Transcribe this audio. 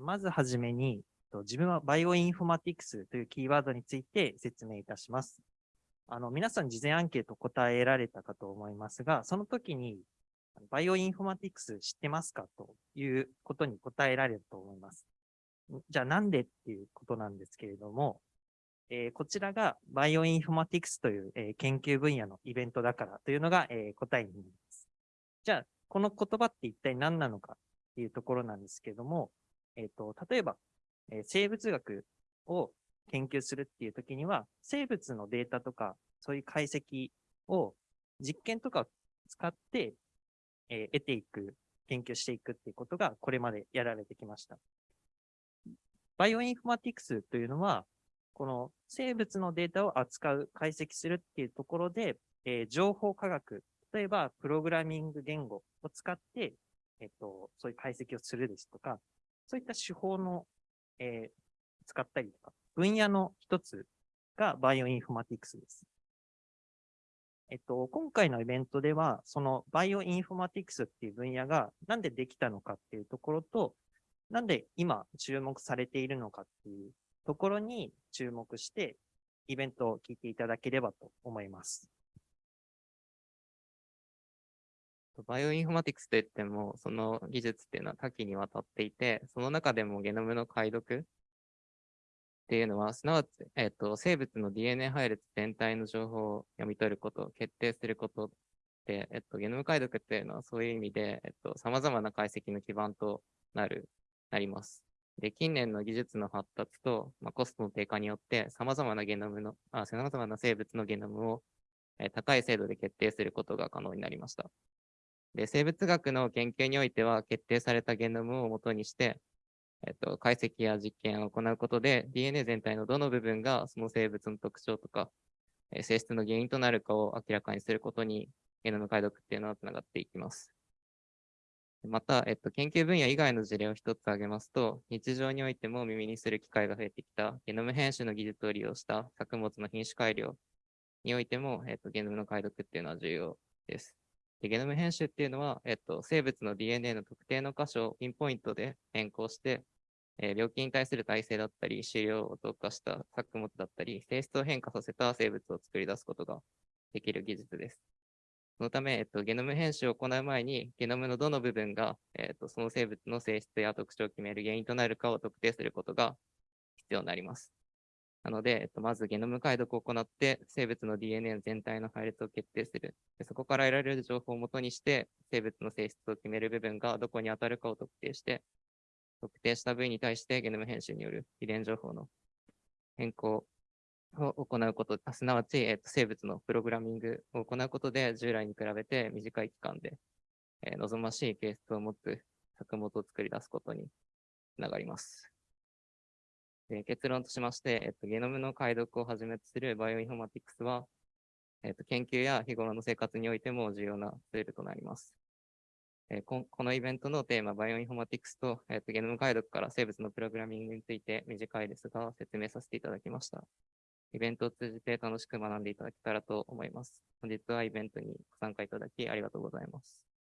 まずはじめに、自分はバイオインフォマティクスというキーワードについて説明いたします。あの、皆さん事前アンケート答えられたかと思いますが、その時に、バイオインフォマティクス知ってますかということに答えられると思います。じゃあなんでっていうことなんですけれども、えー、こちらがバイオインフォマティクスという、えー、研究分野のイベントだからというのが、えー、答えになります。じゃあ、この言葉って一体何なのかっていうところなんですけれども、えっ、と、例えば、え生物学を研究するっていう時には、生物のデータとか、そういう解析を実験とかを使って、え得ていく、研究していくっていうことがこれまでやられてきました。バイオインフォマティクスというのは、この生物のデータを扱う、解析するっていうところで、えー、情報科学、例えばプログラミング言語を使って、えっと、そういう解析をするですとか、そういった手法の、えー、使ったりとか、分野の一つがバイオインフォマティクスです。えっと、今回のイベントでは、そのバイオインフォマティクスっていう分野がなんでできたのかっていうところと、なんで今注目されているのかっていうところに注目して、イベントを聞いていただければと思います。バイオインフォマティクスといっても、その技術っていうのは多岐にわたっていて、その中でもゲノムの解読っていうのは、すなわち、えっ、ー、と、生物の DNA 配列全体の情報を読み取ること、決定することで、えっ、と、ゲノム解読っていうのはそういう意味で、えっ、と、様々な解析の基盤となる、なります。で、近年の技術の発達と、まあ、コストの低下によって、様々なゲノムの、あ様々な生物のゲノムを、え、高い精度で決定することが可能になりました。で、生物学の研究においては、決定されたゲノムを元にして、えっと、解析や実験を行うことで、DNA 全体のどの部分がその生物の特徴とか、え性質の原因となるかを明らかにすることに、ゲノム解読っていうのはつながっていきます。また、えっと、研究分野以外の事例を一つ挙げますと、日常においても耳にする機会が増えてきたゲノム編集の技術を利用した作物の品種改良においても、えっと、ゲノムの解読っていうのは重要です。でゲノム編集っていうのは、えっと、生物の DNA の特定の箇所をピンポイントで変更して、えー、病気に対する耐性だったり、飼料を特化した作物だったり、性質を変化させた生物を作り出すことができる技術です。そのため、えっと、ゲノム編集を行う前に、ゲノムのどの部分が、えっと、その生物の性質や特徴を決める原因となるかを特定することが必要になります。なので、えっと、まずゲノム解読を行って、生物の DNA 全体の配列を決定する。でそこから得られる情報をもとにして、生物の性質を決める部分がどこに当たるかを特定して、特定した部位に対してゲノム編集による遺伝情報の変更を行うこと、すなわち、えっと、生物のプログラミングを行うことで、従来に比べて短い期間で、えー、望ましい形質を持つ作物を作り出すことにつながります。で結論としまして、えっと、ゲノムの解読をはじめとするバイオインフォマティクスは、えっと、研究や日頃の生活においても重要なツールとなります。えー、ここのイベントのテーマ、バイオインフォマティクスと、えっと、ゲノム解読から生物のプログラミングについて短いですが説明させていただきました。イベントを通じて楽しく学んでいただけたらと思います。本日はイベントにご参加いただきありがとうございます。